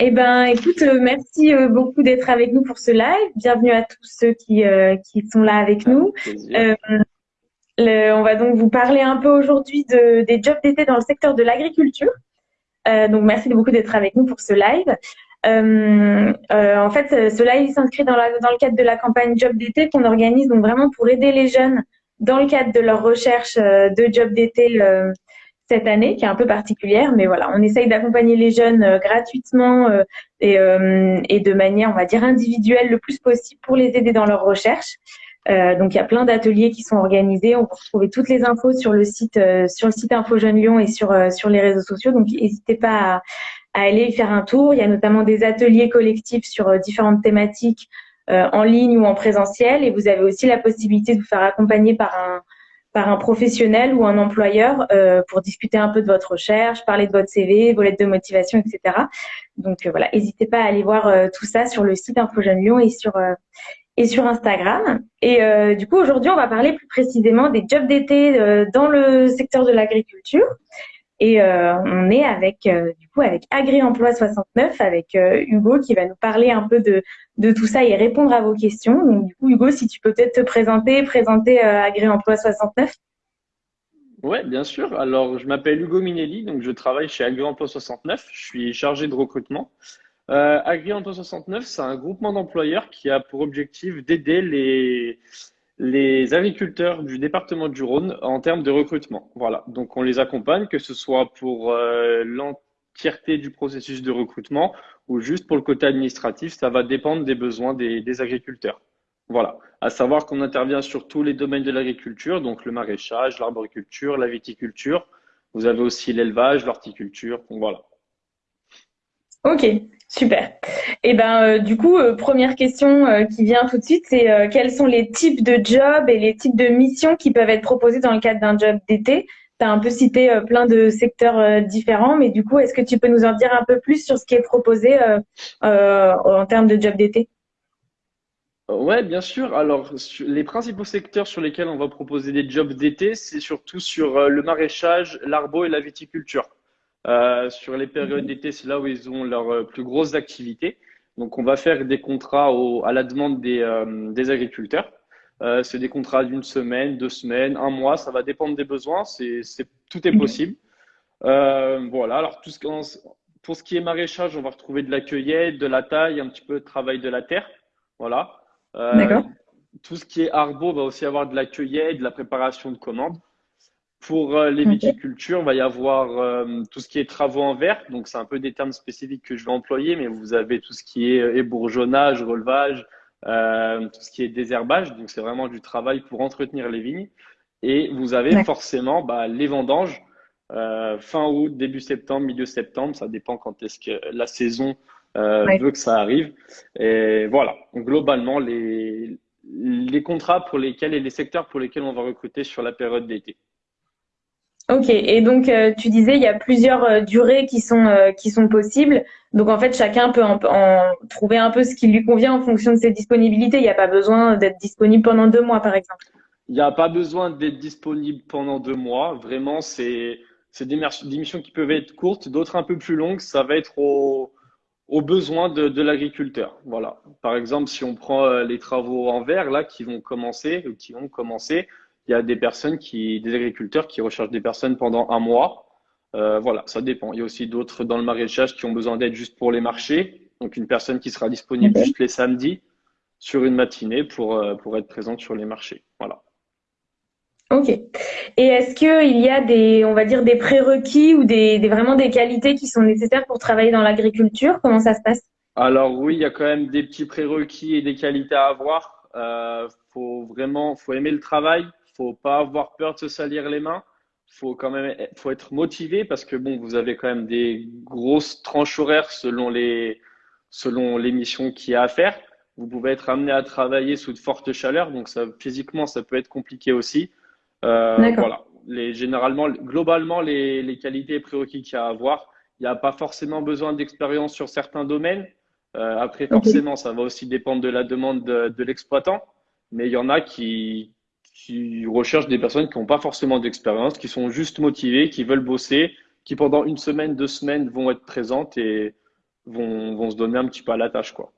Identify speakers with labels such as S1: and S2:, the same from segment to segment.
S1: Eh ben, écoute, euh, merci euh, beaucoup d'être avec nous pour ce live. Bienvenue à tous ceux qui, euh, qui sont là avec nous. on va donc vous parler un peu aujourd'hui de, des jobs d'été dans le secteur de l'agriculture. donc, merci beaucoup d'être avec nous pour ce live. en fait, ce live s'inscrit dans, dans le cadre de la campagne Job d'été qu'on organise donc vraiment pour aider les jeunes dans le cadre de leur recherche de job d'été cette année qui est un peu particulière, mais voilà, on essaye d'accompagner les jeunes euh, gratuitement euh, et, euh, et, de manière, on va dire, individuelle le plus possible pour les aider dans leur recherche. donc il y a plein d'ateliers qui sont organisés. On peut retrouver toutes les infos sur le site, sur le site Info Jeune Lyon et sur sur les réseaux sociaux. Donc n'hésitez pas à, à, aller y faire un tour. Il y a notamment des ateliers collectifs sur différentes thématiques en ligne ou en présentiel, et vous avez aussi la possibilité de vous faire accompagner par un par un professionnel ou un employeur euh, pour discuter un peu de votre recherche, parler de votre CV, vos lettres de motivation, etc. Donc euh, voilà, n'hésitez pas à aller voir euh, tout ça sur le site Info Lyon et sur et sur Instagram. Et du coup aujourd'hui on va parler plus précisément des jobs d'été dans le secteur de l'agriculture. Et euh, on est avec euh, du coup avec Agri-Emploi 69 avec euh, Hugo qui va nous parler un peu de, de tout ça et répondre à vos questions. Donc du coup Hugo, si tu peux peut-être te présenter, présenter Agri-Emploi 69.
S2: Ouais, bien sûr. Alors je m'appelle Hugo Minelli, donc je travaille chez Agri-Emploi 69. Je suis chargé de recrutement. Agri-Emploi 69, c'est un groupement d'employeurs qui a pour objectif d'aider les les agriculteurs du département du Rhône en termes de recrutement. Voilà, donc on les accompagne, que ce soit pour euh, l'entièreté du processus de recrutement ou juste pour le côté administratif, ça va dépendre des besoins des, agriculteurs. Voilà, à savoir qu'on intervient sur tous les domaines de l'agriculture, donc le maraîchage, l'arboriculture, la viticulture. Vous avez aussi l'élevage, l'horticulture, voilà.
S1: Ok, super. Et eh ben euh, du coup, euh, première question euh, qui vient tout de suite, c'est quels sont les types de jobs et les types de missions qui peuvent être proposés dans le cadre d'un job d'été? Tu as un peu cité plein de secteurs différents, mais du coup, est-ce que tu peux nous en dire un peu plus sur ce qui est proposé en termes de job d'été?
S2: Ouais, bien sûr. Alors, les principaux secteurs sur lesquels on va proposer des jobs d'été, c'est surtout sur le maraîchage, l'arbo et la viticulture. Euh, sur les périodes d'été, c'est là où ils ont leurs euh, plus grosses activités. Donc, on va faire des contrats à la demande des, euh, des agriculteurs. c'est des contrats d'une semaine, deux semaines, un mois, ça va dépendre des besoins. C'est, tout est possible. voilà. Alors, tout ce, pour ce qui est maraîchage, on va retrouver de la cueillette, de la taille, un petit peu de travail de la terre. Voilà. tout ce qui est arbo va aussi avoir de la cueillette, de la préparation de commandes. Pour euh, les viticultures, il va y avoir euh, tout ce qui est travaux en verre. Donc, c'est un peu des termes spécifiques que je vais employer, mais vous avez tout ce qui est ébourgeonnage, relevage, euh, tout ce qui est désherbage. Donc, c'est vraiment du travail pour entretenir les vignes. Et vous avez forcément bah, les vendanges fin août, début septembre, milieu septembre. Ça dépend quand est-ce que la saison veut que ça arrive. Et voilà. globalement, les, les contrats pour lesquels et les secteurs pour lesquels on va recruter sur la période d'été.
S1: Ok, et donc euh, tu disais il y a plusieurs euh, durées qui sont euh, qui sont possibles. Donc en fait chacun peut en, trouver un peu ce qui lui convient en fonction de ses disponibilités. Il n'y a pas besoin d'être disponible pendant deux mois par exemple.
S2: Il n'y a pas besoin d'être disponible pendant deux mois. Vraiment, c'est c'est des, missions qui peuvent être courtes, d'autres un peu plus longues. Ça va être au aux besoins de, de l'agriculteur. Voilà. Par exemple, si on prend les travaux en verre là qui vont commencer, qui vont commencer, il y a des personnes qui, des agriculteurs qui recherchent des personnes pendant un mois. Euh, voilà, ça dépend. Il y a aussi d'autres dans le maraîchage qui ont besoin d'aide juste pour les marchés. Donc une personne qui sera disponible juste les samedis sur une matinée pour, euh, pour être présente sur les marchés. Voilà.
S1: Ok. Et est-ce qu'il y a des, on va dire, des prérequis ou des, vraiment des qualités qui sont nécessaires pour travailler dans l'agriculture? Comment ça se passe?
S2: Alors oui, il y a quand même des petits prérequis et des qualités à avoir. Euh, faut vraiment, faut aimer le travail, faut pas avoir peur de se salir les mains. Faut quand même, faut être motivé parce que bon, vous avez quand même des grosses tranches horaires selon les, selon les missions qu'il y a à faire. Vous pouvez être amené à travailler sous de fortes chaleurs, donc ça, physiquement, ça peut être compliqué aussi. Euh, voilà. Les, généralement, globalement, les, les qualités et prérequis qu'il y a à avoir, il n'y a pas forcément besoin d'expérience sur certains domaines. Euh, après, forcément, ça va aussi dépendre de la demande de, de l'exploitant, mais il y en a qui, qui recherchent des personnes qui n'ont pas forcément d'expérience, qui sont juste motivées, qui veulent bosser, qui pendant une semaine, deux semaines vont être présentes et vont, vont se donner un petit peu à la tâche, quoi.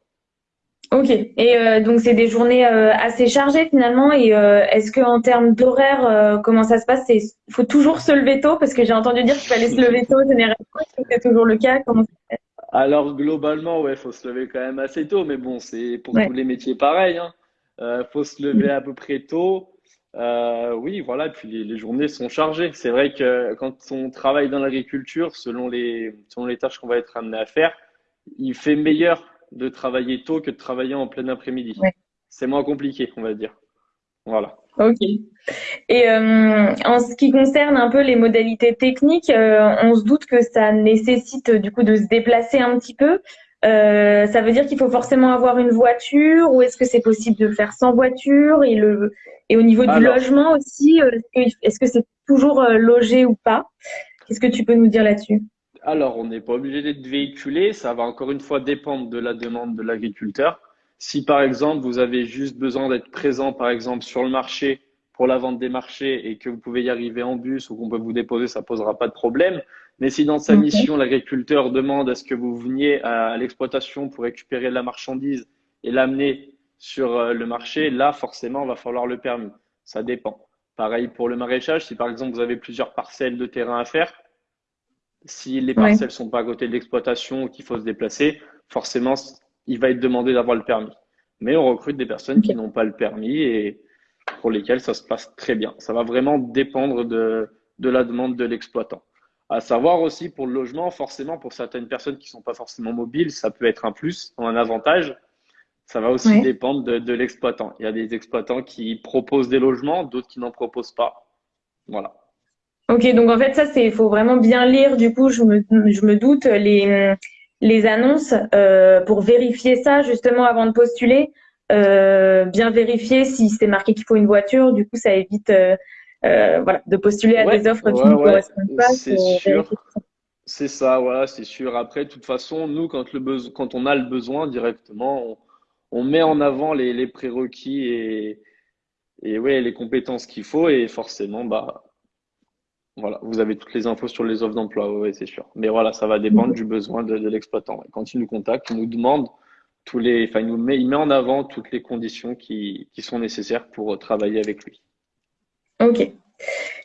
S1: Ok. Et euh, donc c'est des journées euh, assez chargées finalement. Et euh, est-ce que en termes d'horaire, comment ça se passe? Il faut toujours se lever tôt parce que j'ai entendu dire qu'il fallait se lever tôt généralement. Est-ce que c'est toujours le cas? Comment ça
S2: se Alors globalement, ouais, faut se lever quand même assez tôt. Mais bon, c'est pour tous les métiers pareil. Hein. faut se lever à peu près tôt. Oui, voilà. Puis les, les journées sont chargées. C'est vrai que quand on travaille dans l'agriculture, selon les selon les tâches qu'on va être amené à faire, il fait meilleur de travailler tôt que de travailler en plein après-midi. C'est moins compliqué, on va dire. Voilà.
S1: Ok. Et euh, en ce qui concerne un peu les modalités techniques, euh, on se doute que ça nécessite du coup de se déplacer un petit peu. Euh, ça veut dire qu'il faut forcément avoir une voiture ou est-ce que c'est possible de faire sans voiture et le et au niveau du logement aussi, est-ce que c'est toujours logé ou pas? Qu'est-ce que tu peux nous dire là-dessus?
S2: Alors, on n'est pas obligé d'être véhiculé. Ça va encore une fois dépendre de la demande de l'agriculteur. Si par exemple, vous avez juste besoin d'être présent, par exemple, sur le marché pour la vente des marchés et que vous pouvez y arriver en bus ou qu'on peut vous déposer, ça posera pas de problème. Mais si dans sa mission, l'agriculteur demande à ce que vous veniez à l'exploitation pour récupérer la marchandise et l'amener sur euh, le marché, là, forcément, il va falloir le permis. Ça dépend. Pareil pour le maraîchage. Si par exemple, vous avez plusieurs parcelles de terrain à faire, si les parcelles ne sont pas à côté de l'exploitation ou qu'il faut se déplacer, forcément, il va être demandé d'avoir le permis. Mais on recrute des personnes qui n'ont pas le permis et pour lesquelles ça se passe très bien. Ça va vraiment dépendre de, de la demande de l'exploitant. À savoir aussi pour le logement, forcément, pour certaines personnes qui ne sont pas forcément mobiles, ça peut être un plus, un avantage. Ça va aussi dépendre de, de l'exploitant. Il y a des exploitants qui proposent des logements, d'autres qui n'en proposent pas. Voilà.
S1: Ok, donc en fait, ça, c'est, il faut vraiment bien lire. Du coup, je me, je me doute les, les annonces euh, pour vérifier ça justement avant de postuler. Euh, bien vérifier si c'est marqué qu'il faut une voiture. Du coup, ça évite euh, euh voilà, de postuler à des offres qui ne correspondent pas.
S2: C'est sûr. C'est ça, voilà, c'est sûr. Après, de toute façon, nous, quand, le quand on a le besoin directement, on, on met en avant les, les prérequis et, et ouais, les compétences qu'il faut. Et forcément, bah, voilà, vous avez toutes les infos sur les offres d'emploi, oui, c'est sûr. Mais voilà, ça va dépendre du besoin de, l'exploitant. Quand il nous contacte, il nous demande tous les, enfin, il, nous met, il met en avant toutes les conditions qui, qui sont nécessaires pour travailler avec lui.
S1: Ok.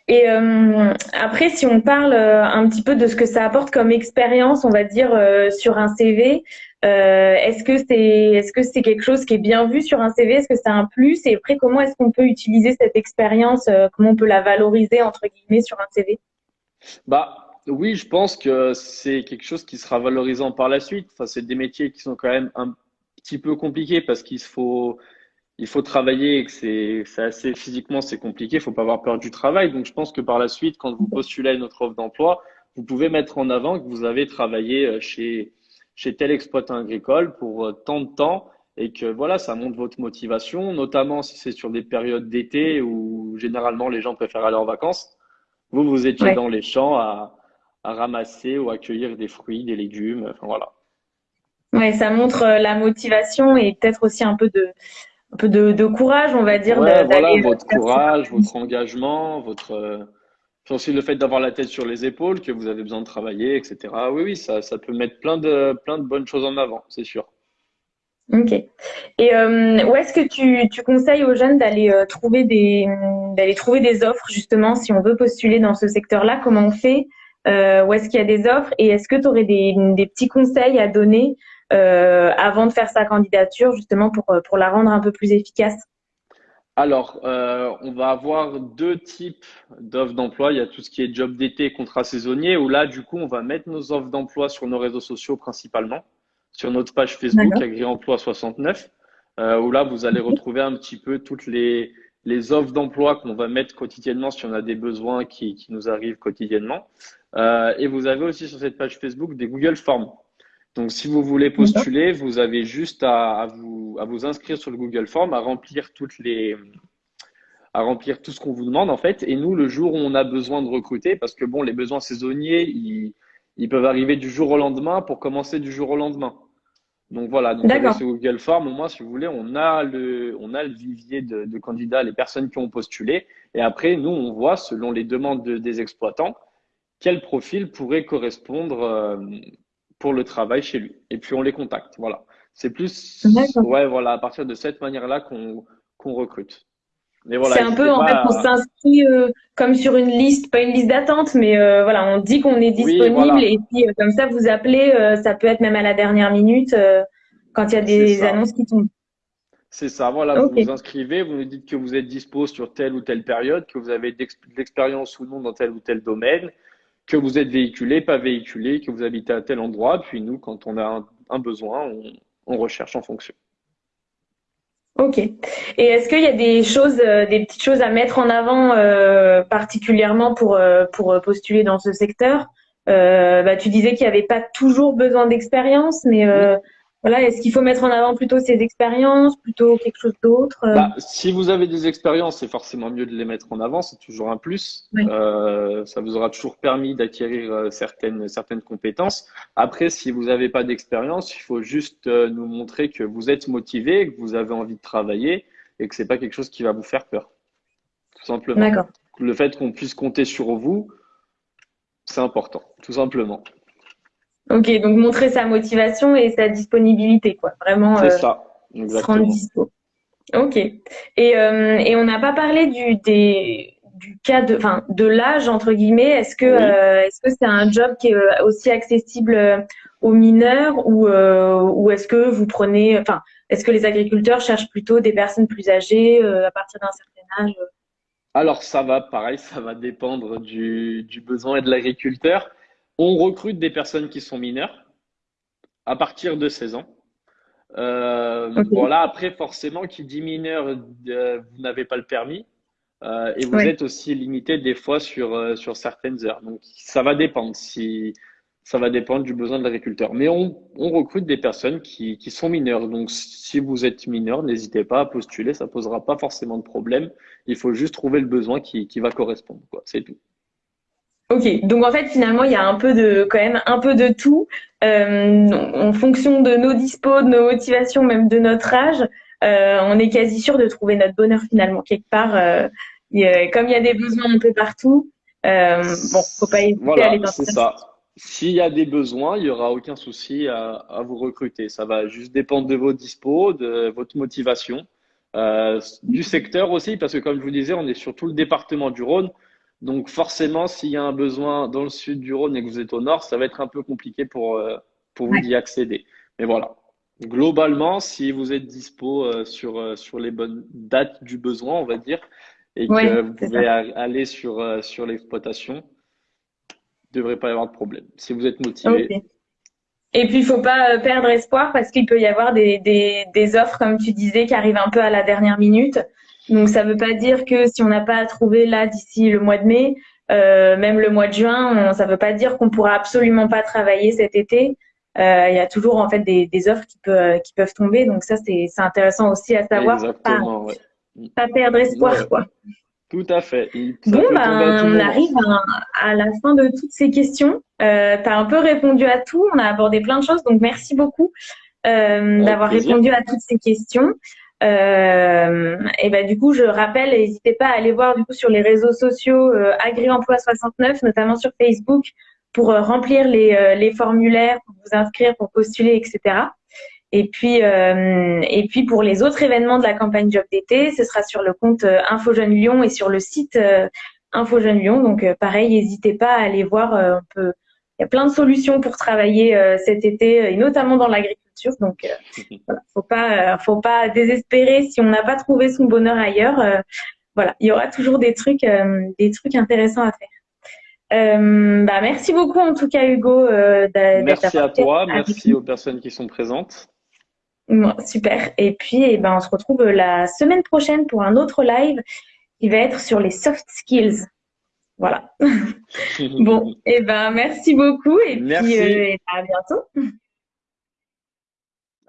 S1: Et euh, après, si on parle euh, un petit peu de ce que ça apporte comme expérience, on va dire euh, sur un CV, est-ce que c'est est-ce que quelque chose qui est bien vu sur un CV Est-ce que c'est un plus? Et après, comment est-ce qu'on peut utiliser cette expérience Comment on peut la valoriser entre guillemets sur un CV
S2: Bah oui, je pense que c'est quelque chose qui sera valorisant par la suite. Enfin, c'est des métiers qui sont quand même un petit peu compliqués parce qu'il faut il faut travailler et que c'est assez physiquement c'est compliqué, il faut pas avoir peur du travail. Donc je pense que par la suite, quand vous postulez à notre offre d'emploi, vous pouvez mettre en avant que vous avez travaillé euh, chez chez tel exploitant agricole pour euh, tant de temps et que voilà, ça montre votre motivation, notamment si c'est sur des périodes d'été où généralement les gens préfèrent aller en vacances. Vous, vous étiez dans les champs à, à ramasser ou accueillir des fruits, des légumes, enfin voilà.
S1: Ouais, ça montre euh, la motivation et peut-être aussi un peu de, un peu de, courage, on va dire.
S2: Ouais, voilà, votre courage, votre engagement, votre euh, aussi le fait d'avoir la tête sur les épaules, que vous avez besoin de travailler, etc. Oui, oui, ça, ça peut mettre plein de, plein de bonnes choses en avant, c'est sûr.
S1: Ok. Et euh, où est-ce que tu, tu, conseilles aux jeunes d'aller euh, trouver des d'aller trouver des offres justement si on veut postuler dans ce secteur-là? Comment on fait? Où est-ce qu'il y a des offres? Et est-ce que tu aurais des, des, petits conseils à donner euh, avant de faire sa candidature, justement pour, euh, pour la rendre un peu plus efficace
S2: alors, euh, on va avoir deux types d'offres d'emploi. Il y a tout ce qui est job d'été, contrat saisonnier, où là, du coup, on va mettre nos offres d'emploi sur nos réseaux sociaux principalement, sur notre page Facebook AgriEmploi 69, euh, où là, vous allez retrouver un petit peu toutes les, les offres d'emploi qu'on va mettre quotidiennement si on a des besoins qui, qui nous arrivent quotidiennement. Euh, et vous avez aussi sur cette page Facebook des Google Forms. Donc, si vous voulez postuler, vous avez juste à, vous, à vous inscrire sur le Google Form, à remplir toutes les, à remplir tout ce qu'on vous demande en fait. Et nous, le jour où on a besoin de recruter, parce que bon, les besoins saisonniers, ils, ils peuvent arriver du jour au lendemain pour commencer du jour au lendemain. Donc voilà, donc avec ce Google Form, au moins, si vous voulez, on a le, on a le vivier de, de, candidats, les personnes qui ont postulé. Et après, nous, on voit, selon les demandes des exploitants, quel profil pourrait correspondre euh, pour le travail chez lui. Et puis on les contacte. Voilà. C'est plus, ouais, voilà, à partir de cette manière-là qu'on qu'on recrute.
S1: Voilà, c'est un peu en fait, on s'inscrit euh, comme sur une liste, pas une liste d'attente, mais euh, voilà, on dit qu'on est disponible et puis euh, comme ça vous appelez, ça peut être même à la dernière minute quand il y a des annonces qui tombent.
S2: C'est ça, voilà, vous vous inscrivez, vous nous dites que vous êtes dispo sur telle ou telle période, que vous avez de l'expérience ou non dans tel ou tel domaine, que vous êtes véhiculé, pas véhiculé, que vous habitez à tel endroit, puis nous, quand on a un, besoin, on, recherche en fonction.
S1: Ok. Et est-ce qu'il y a des choses, euh, des petites choses à mettre en avant euh, particulièrement pour, euh, pour postuler dans ce secteur? Bah, Tu disais qu'il n'y avait pas toujours besoin d'expérience, mais voilà, est-ce qu'il faut mettre en avant plutôt ces expériences, plutôt quelque chose d'autre euh
S2: bah, Si vous avez des expériences, c'est forcément mieux de les mettre en avant, c'est toujours un plus. Euh, ça vous aura toujours permis d'acquérir euh, certaines, certaines compétences. Après, si vous n'avez pas d'expérience, il faut juste nous montrer que vous êtes motivé, que vous avez envie de travailler et que c'est pas quelque chose qui va vous faire peur. Tout simplement. Le fait qu'on puisse compter sur vous, c'est important, tout simplement.
S1: Ok, donc montrer sa motivation et sa disponibilité, quoi. Vraiment.
S2: C'est euh, ça, exactement. Se rendre dispo.
S1: Ok. Et, euh, et on n'a pas parlé du, des, du cas de, enfin, de l'âge entre guillemets. Est-ce que, euh, est-ce que c'est un job qui est aussi accessible aux mineurs ou, ou est-ce que vous prenez, enfin, est-ce que les agriculteurs cherchent plutôt des personnes plus âgées à partir d'un certain âge
S2: Alors ça va, pareil, ça va dépendre du, du besoin et de l'agriculteur. On recrute des personnes qui sont mineures à partir de 16 ans. Euh, Voilà, après, forcément, qui dit mineur, euh, vous n'avez pas le permis. Euh, et vous êtes aussi limité des fois sur, euh, sur certaines heures. Donc, ça va dépendre si ça va dépendre du besoin de l'agriculteur. Mais on, on, recrute des personnes qui, qui sont mineures. Donc, si vous êtes mineur, n'hésitez pas à postuler. Ça posera pas forcément de problème. Il faut juste trouver le besoin qui, qui va correspondre. C'est tout.
S1: Ok, donc en fait finalement il y a un peu de quand même un peu de tout euh, en fonction de nos dispos, de nos motivations, même de notre âge, euh, on est quasi sûr de trouver notre bonheur finalement quelque part. Euh, comme il y a des besoins un peu partout, euh, bon, faut pas hésiter
S2: voilà, à c'est ça. S'il y a des besoins, il y aura aucun souci à, à, vous recruter. Ça va juste dépendre de vos dispos, de votre motivation, euh, du secteur aussi, parce que comme je vous disais, on est sur tout le département du Rhône. Donc forcément, s'il y a un besoin dans le sud du Rhône et que vous êtes au nord, ça va être un peu compliqué pour, euh, pour vous d'y accéder. Mais voilà. Globalement, si vous êtes dispo euh, sur, euh, sur les bonnes dates du besoin, on va dire, et que vous pouvez aller sur, sur l'exploitation, il ne devrait pas y avoir de problème. Si vous êtes motivé.
S1: Et puis, il faut pas perdre espoir parce qu'il peut y avoir des, des, des offres, comme tu disais, qui arrivent un peu à la dernière minute. Donc ça ne veut pas dire que si on n'a pas trouvé là d'ici le mois de mai, euh, même le mois de juin, ça ne veut pas dire qu'on pourra absolument pas travailler cet été. Euh, il y a toujours en fait des, des offres qui, peut, qui peuvent tomber, donc ça c'est intéressant aussi à savoir.
S2: Exactement,
S1: pas, pas perdre espoir quoi.
S2: Tout à fait.
S1: bon, ben, on arrive à, à, la fin de toutes ces questions. Euh, tu as un peu répondu à tout. On a abordé plein de choses. Donc, merci beaucoup euh, d'avoir répondu à toutes ces questions. Euh, et ben du coup, je rappelle, n'hésitez pas à aller voir du coup sur les réseaux sociaux euh, AgriEmploi 69, notamment sur Facebook, pour euh, remplir les, euh, les, formulaires, pour vous inscrire, pour postuler, etc. Et puis, et puis pour les autres événements de la campagne Job d'été, ce sera sur le compte Info Jeune Lyon et sur le site Info Jeune Lyon. Donc pareil, n'hésitez pas à aller voir. on peut, il y a plein de solutions pour travailler cet été, et notamment dans l'agriculture donc, euh, voilà, faut pas, euh, faut pas désespérer si on n'a pas trouvé son bonheur ailleurs. Euh, voilà, il y aura toujours des trucs, des trucs intéressants à faire. bah, merci beaucoup en tout cas Hugo.
S2: merci à toi, merci aux personnes qui sont présentes.
S1: super. Et puis, eh ben, on se retrouve la semaine prochaine pour un autre live qui va être sur les soft skills. Voilà. bon, et eh ben, merci beaucoup et puis à bientôt.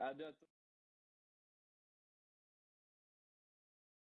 S1: À bientôt.